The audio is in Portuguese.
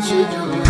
need